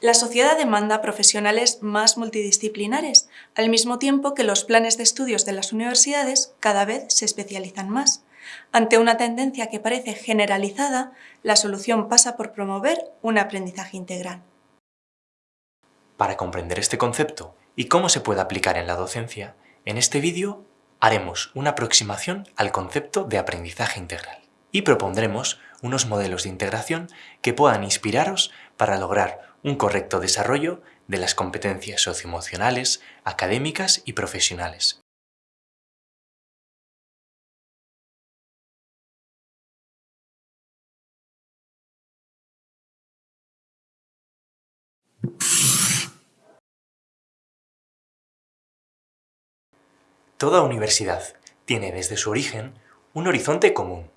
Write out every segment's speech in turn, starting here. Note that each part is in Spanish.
La sociedad demanda profesionales más multidisciplinares, al mismo tiempo que los planes de estudios de las universidades cada vez se especializan más. Ante una tendencia que parece generalizada, la solución pasa por promover un aprendizaje integral. Para comprender este concepto y cómo se puede aplicar en la docencia, en este vídeo haremos una aproximación al concepto de aprendizaje integral y propondremos unos modelos de integración que puedan inspiraros para lograr un correcto desarrollo de las competencias socioemocionales, académicas y profesionales. Toda universidad tiene desde su origen un horizonte común,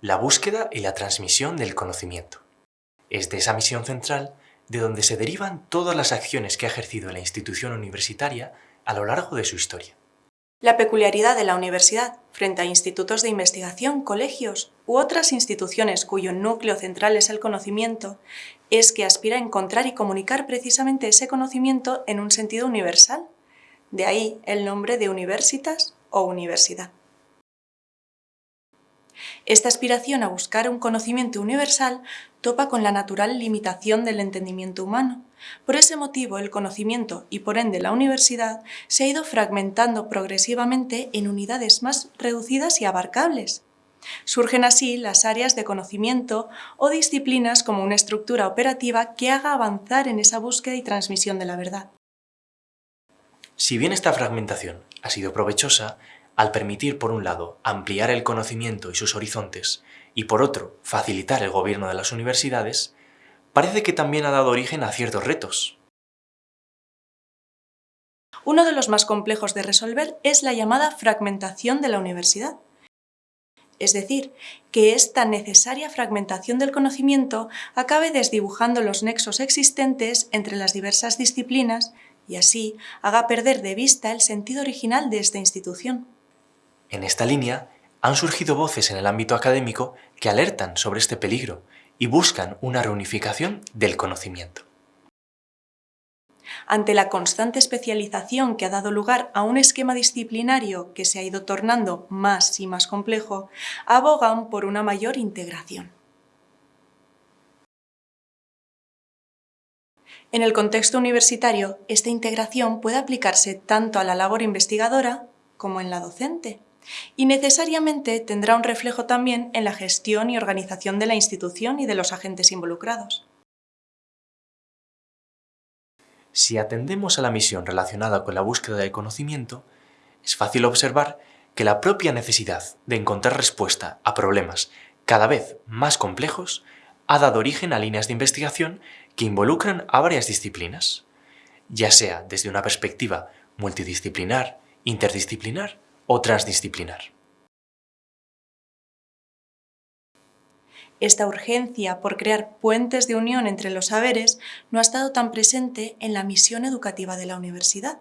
la búsqueda y la transmisión del conocimiento. Es de esa misión central de donde se derivan todas las acciones que ha ejercido la institución universitaria a lo largo de su historia. La peculiaridad de la universidad frente a institutos de investigación, colegios u otras instituciones cuyo núcleo central es el conocimiento es que aspira a encontrar y comunicar precisamente ese conocimiento en un sentido universal. De ahí el nombre de universitas o universidad. Esta aspiración a buscar un conocimiento universal topa con la natural limitación del entendimiento humano. Por ese motivo, el conocimiento y por ende la universidad se ha ido fragmentando progresivamente en unidades más reducidas y abarcables. Surgen así las áreas de conocimiento o disciplinas como una estructura operativa que haga avanzar en esa búsqueda y transmisión de la verdad. Si bien esta fragmentación ha sido provechosa, al permitir, por un lado, ampliar el conocimiento y sus horizontes, y por otro, facilitar el gobierno de las universidades, parece que también ha dado origen a ciertos retos. Uno de los más complejos de resolver es la llamada fragmentación de la universidad. Es decir, que esta necesaria fragmentación del conocimiento acabe desdibujando los nexos existentes entre las diversas disciplinas y así haga perder de vista el sentido original de esta institución. En esta línea, han surgido voces en el ámbito académico que alertan sobre este peligro y buscan una reunificación del conocimiento. Ante la constante especialización que ha dado lugar a un esquema disciplinario que se ha ido tornando más y más complejo, abogan por una mayor integración. En el contexto universitario, esta integración puede aplicarse tanto a la labor investigadora como en la docente y necesariamente tendrá un reflejo también en la gestión y organización de la institución y de los agentes involucrados. Si atendemos a la misión relacionada con la búsqueda del conocimiento, es fácil observar que la propia necesidad de encontrar respuesta a problemas cada vez más complejos ha dado origen a líneas de investigación que involucran a varias disciplinas, ya sea desde una perspectiva multidisciplinar, interdisciplinar o transdisciplinar. Esta urgencia por crear puentes de unión entre los saberes no ha estado tan presente en la misión educativa de la universidad.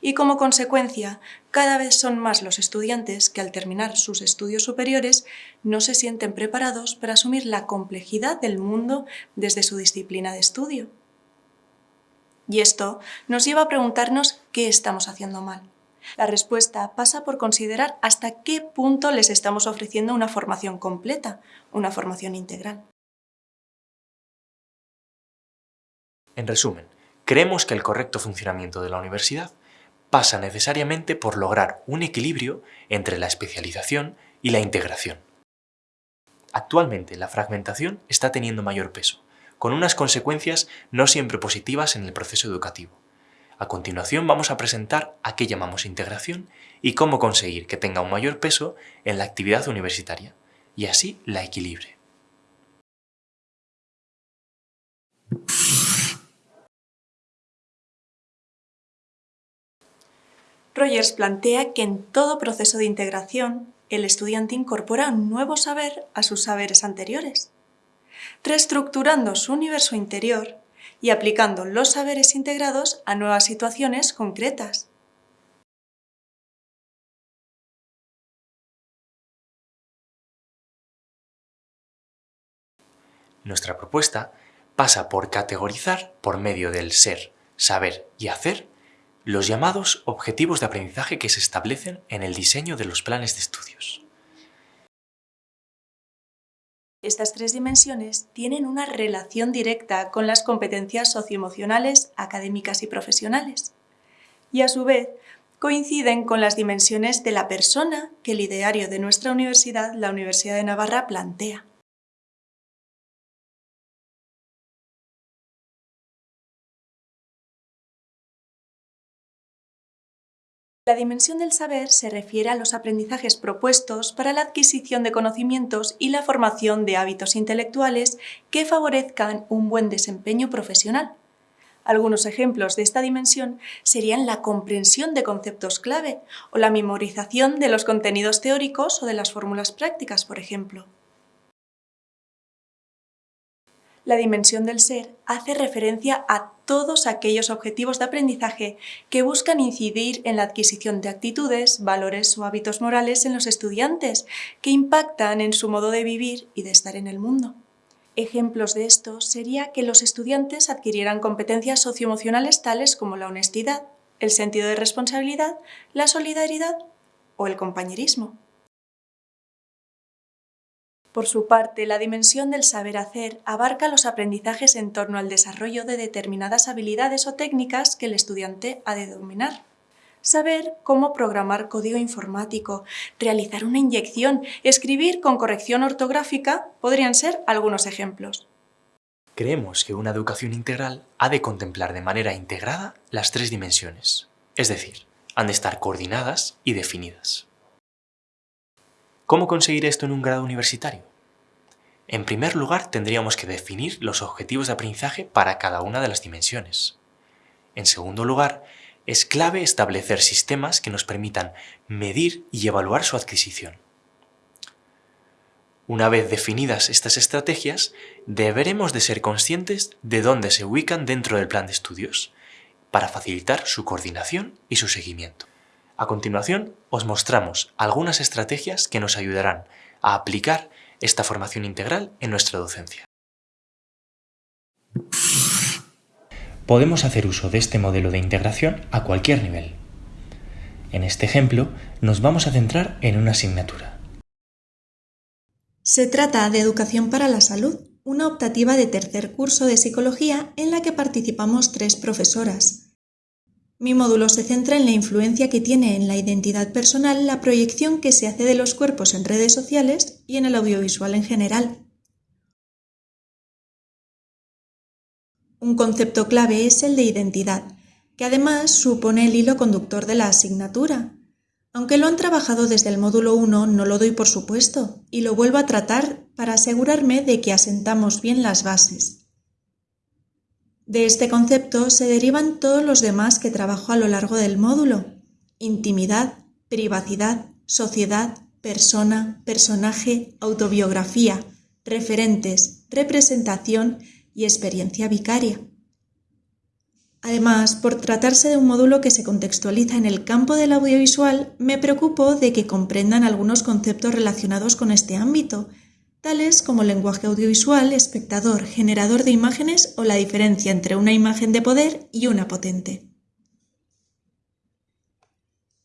Y como consecuencia, cada vez son más los estudiantes que al terminar sus estudios superiores no se sienten preparados para asumir la complejidad del mundo desde su disciplina de estudio. Y esto nos lleva a preguntarnos qué estamos haciendo mal. La respuesta pasa por considerar hasta qué punto les estamos ofreciendo una formación completa, una formación integral. En resumen, creemos que el correcto funcionamiento de la universidad pasa necesariamente por lograr un equilibrio entre la especialización y la integración. Actualmente la fragmentación está teniendo mayor peso, con unas consecuencias no siempre positivas en el proceso educativo. A continuación vamos a presentar a qué llamamos integración y cómo conseguir que tenga un mayor peso en la actividad universitaria, y así la equilibre. Rogers plantea que en todo proceso de integración, el estudiante incorpora un nuevo saber a sus saberes anteriores, reestructurando su universo interior y aplicando los saberes integrados a nuevas situaciones concretas. Nuestra propuesta pasa por categorizar, por medio del ser, saber y hacer, los llamados objetivos de aprendizaje que se establecen en el diseño de los planes de estudios. Estas tres dimensiones tienen una relación directa con las competencias socioemocionales, académicas y profesionales. Y a su vez, coinciden con las dimensiones de la persona que el ideario de nuestra universidad, la Universidad de Navarra, plantea. La dimensión del saber se refiere a los aprendizajes propuestos para la adquisición de conocimientos y la formación de hábitos intelectuales que favorezcan un buen desempeño profesional. Algunos ejemplos de esta dimensión serían la comprensión de conceptos clave o la memorización de los contenidos teóricos o de las fórmulas prácticas, por ejemplo. La dimensión del ser hace referencia a todos aquellos objetivos de aprendizaje que buscan incidir en la adquisición de actitudes, valores o hábitos morales en los estudiantes, que impactan en su modo de vivir y de estar en el mundo. Ejemplos de esto sería que los estudiantes adquirieran competencias socioemocionales tales como la honestidad, el sentido de responsabilidad, la solidaridad o el compañerismo. Por su parte, la dimensión del saber hacer abarca los aprendizajes en torno al desarrollo de determinadas habilidades o técnicas que el estudiante ha de dominar. Saber cómo programar código informático, realizar una inyección, escribir con corrección ortográfica podrían ser algunos ejemplos. Creemos que una educación integral ha de contemplar de manera integrada las tres dimensiones, es decir, han de estar coordinadas y definidas. ¿Cómo conseguir esto en un grado universitario? En primer lugar, tendríamos que definir los objetivos de aprendizaje para cada una de las dimensiones. En segundo lugar, es clave establecer sistemas que nos permitan medir y evaluar su adquisición. Una vez definidas estas estrategias, deberemos de ser conscientes de dónde se ubican dentro del plan de estudios, para facilitar su coordinación y su seguimiento. A continuación, os mostramos algunas estrategias que nos ayudarán a aplicar esta formación integral en nuestra docencia. Podemos hacer uso de este modelo de integración a cualquier nivel. En este ejemplo, nos vamos a centrar en una asignatura. Se trata de Educación para la Salud, una optativa de tercer curso de psicología en la que participamos tres profesoras, mi módulo se centra en la influencia que tiene en la identidad personal la proyección que se hace de los cuerpos en redes sociales y en el audiovisual en general. Un concepto clave es el de identidad, que además supone el hilo conductor de la asignatura. Aunque lo han trabajado desde el módulo 1, no lo doy por supuesto, y lo vuelvo a tratar para asegurarme de que asentamos bien las bases. De este concepto se derivan todos los demás que trabajo a lo largo del módulo. Intimidad, privacidad, sociedad, persona, personaje, autobiografía, referentes, representación y experiencia vicaria. Además, por tratarse de un módulo que se contextualiza en el campo del audiovisual, me preocupo de que comprendan algunos conceptos relacionados con este ámbito tales como lenguaje audiovisual, espectador, generador de imágenes o la diferencia entre una imagen de poder y una potente.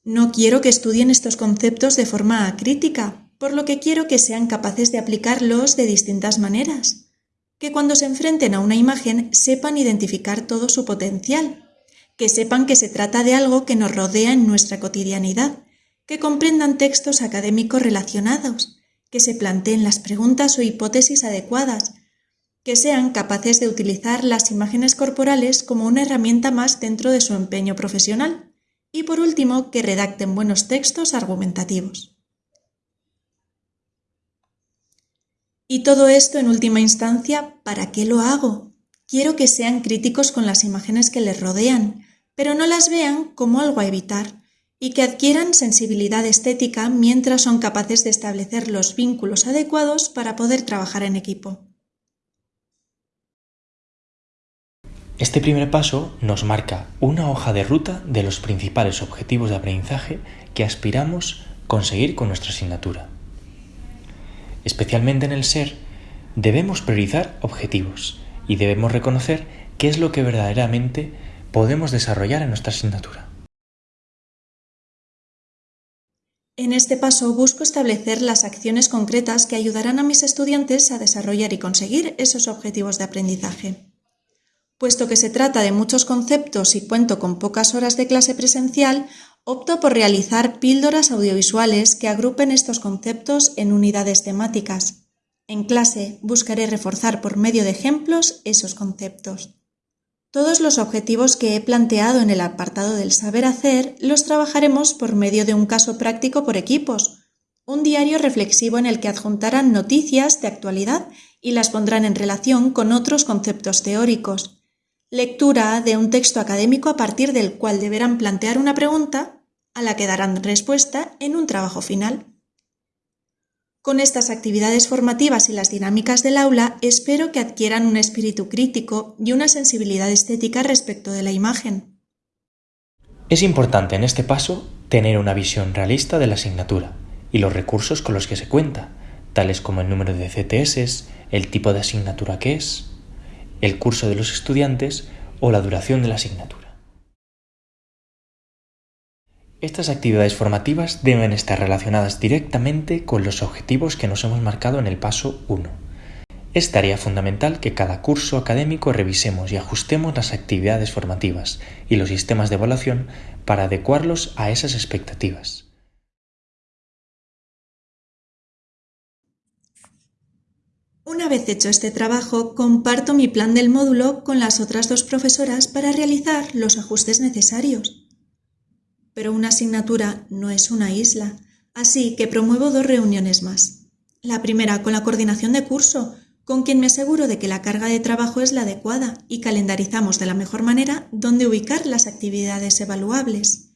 No quiero que estudien estos conceptos de forma crítica, por lo que quiero que sean capaces de aplicarlos de distintas maneras, que cuando se enfrenten a una imagen sepan identificar todo su potencial, que sepan que se trata de algo que nos rodea en nuestra cotidianidad, que comprendan textos académicos relacionados, que se planteen las preguntas o hipótesis adecuadas, que sean capaces de utilizar las imágenes corporales como una herramienta más dentro de su empeño profesional y por último que redacten buenos textos argumentativos. Y todo esto en última instancia, ¿para qué lo hago? Quiero que sean críticos con las imágenes que les rodean, pero no las vean como algo a evitar, y que adquieran sensibilidad estética mientras son capaces de establecer los vínculos adecuados para poder trabajar en equipo. Este primer paso nos marca una hoja de ruta de los principales objetivos de aprendizaje que aspiramos conseguir con nuestra asignatura. Especialmente en el ser, debemos priorizar objetivos y debemos reconocer qué es lo que verdaderamente podemos desarrollar en nuestra asignatura. En este paso busco establecer las acciones concretas que ayudarán a mis estudiantes a desarrollar y conseguir esos objetivos de aprendizaje. Puesto que se trata de muchos conceptos y cuento con pocas horas de clase presencial, opto por realizar píldoras audiovisuales que agrupen estos conceptos en unidades temáticas. En clase buscaré reforzar por medio de ejemplos esos conceptos. Todos los objetivos que he planteado en el apartado del saber hacer los trabajaremos por medio de un caso práctico por equipos, un diario reflexivo en el que adjuntarán noticias de actualidad y las pondrán en relación con otros conceptos teóricos, lectura de un texto académico a partir del cual deberán plantear una pregunta a la que darán respuesta en un trabajo final. Con estas actividades formativas y las dinámicas del aula espero que adquieran un espíritu crítico y una sensibilidad estética respecto de la imagen. Es importante en este paso tener una visión realista de la asignatura y los recursos con los que se cuenta, tales como el número de CTS, el tipo de asignatura que es, el curso de los estudiantes o la duración de la asignatura. Estas actividades formativas deben estar relacionadas directamente con los objetivos que nos hemos marcado en el paso 1. Es tarea fundamental que cada curso académico revisemos y ajustemos las actividades formativas y los sistemas de evaluación para adecuarlos a esas expectativas. Una vez hecho este trabajo, comparto mi plan del módulo con las otras dos profesoras para realizar los ajustes necesarios. Pero una asignatura no es una isla, así que promuevo dos reuniones más. La primera con la coordinación de curso, con quien me aseguro de que la carga de trabajo es la adecuada y calendarizamos de la mejor manera dónde ubicar las actividades evaluables.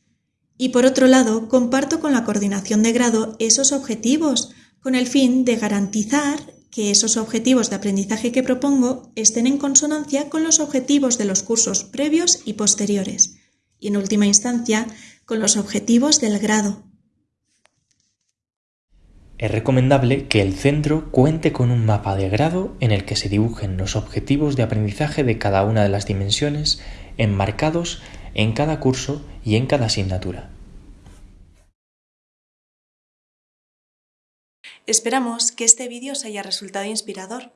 Y por otro lado, comparto con la coordinación de grado esos objetivos, con el fin de garantizar que esos objetivos de aprendizaje que propongo estén en consonancia con los objetivos de los cursos previos y posteriores. Y en última instancia, con los objetivos del grado. Es recomendable que el centro cuente con un mapa de grado en el que se dibujen los objetivos de aprendizaje de cada una de las dimensiones enmarcados en cada curso y en cada asignatura. Esperamos que este vídeo os haya resultado inspirador.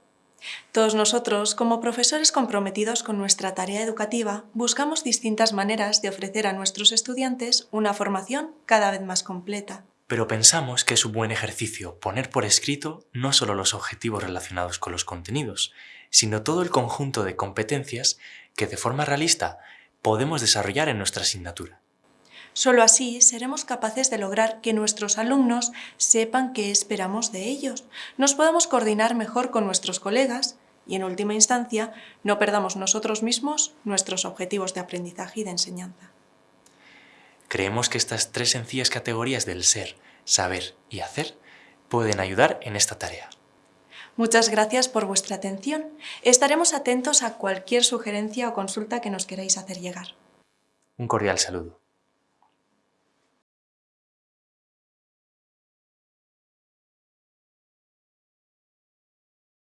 Todos nosotros, como profesores comprometidos con nuestra tarea educativa, buscamos distintas maneras de ofrecer a nuestros estudiantes una formación cada vez más completa. Pero pensamos que es un buen ejercicio poner por escrito no solo los objetivos relacionados con los contenidos, sino todo el conjunto de competencias que de forma realista podemos desarrollar en nuestra asignatura. Solo así seremos capaces de lograr que nuestros alumnos sepan qué esperamos de ellos, nos podamos coordinar mejor con nuestros colegas y, en última instancia, no perdamos nosotros mismos nuestros objetivos de aprendizaje y de enseñanza. Creemos que estas tres sencillas categorías del ser, saber y hacer pueden ayudar en esta tarea. Muchas gracias por vuestra atención. Estaremos atentos a cualquier sugerencia o consulta que nos queráis hacer llegar. Un cordial saludo.